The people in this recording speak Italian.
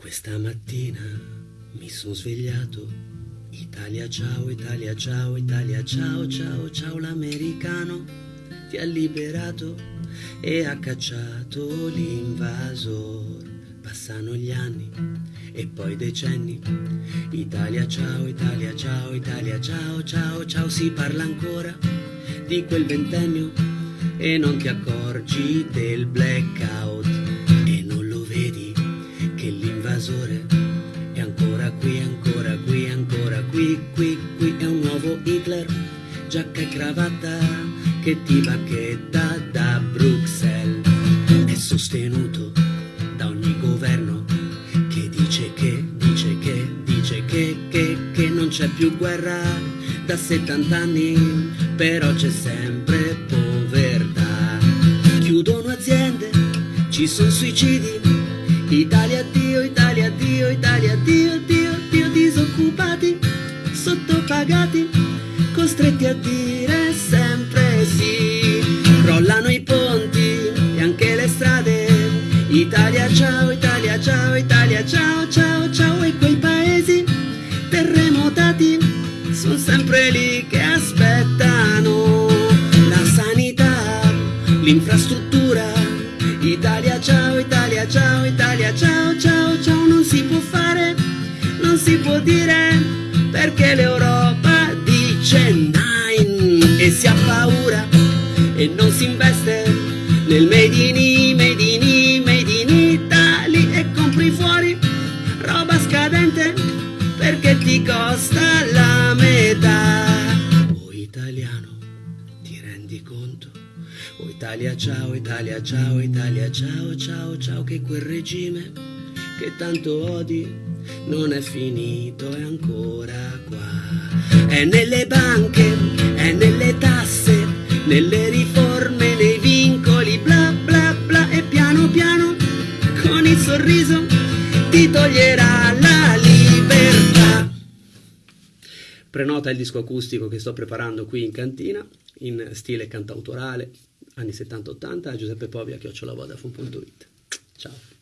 Questa mattina mi sono svegliato. Italia ciao, Italia ciao, Italia ciao, ciao, ciao, l'americano ti ha liberato e ha cacciato l'invasor. Passano gli anni e poi decenni. Italia ciao, Italia ciao, Italia ciao, ciao, ciao, si parla ancora di quel ventennio e non ti accorgi del blackout qui, qui, è un nuovo Hitler, giacca e cravatta che ti bacchetta da Bruxelles, è sostenuto da ogni governo che dice che, dice che, dice che, che, che non c'è più guerra da 70 anni, però c'è sempre povertà. Chiudono aziende, ci sono suicidi, Italia Dio, Italia Dio, Italia Dio, sottopagati, costretti a dire sempre sì. Crollano i ponti e anche le strade, Italia ciao, Italia ciao, Italia ciao, ciao, ciao, e quei paesi terremotati sono sempre lì che aspettano la sanità, l'infrastruttura. Italia ciao, Italia ciao, Italia ciao, ciao, ciao, non si può fare, non si può dire, perché l'Europa dice nine e si ha paura e non si investe nel made in I, made in made in Italy e compri fuori roba scadente perché ti costa la metà. Oh italiano, ti rendi conto? Oh Italia ciao, Italia ciao, Italia ciao, ciao, ciao, che quel regime che tanto odi non è finito, è ancora. È nelle banche, è nelle tasse, nelle riforme, nei vincoli, bla bla bla, e piano piano, con il sorriso, ti toglierà la libertà. Prenota il disco acustico che sto preparando qui in cantina, in stile cantautorale, anni 70-80, a Giuseppe Povia, chiocciolavodafone.it. Ciao.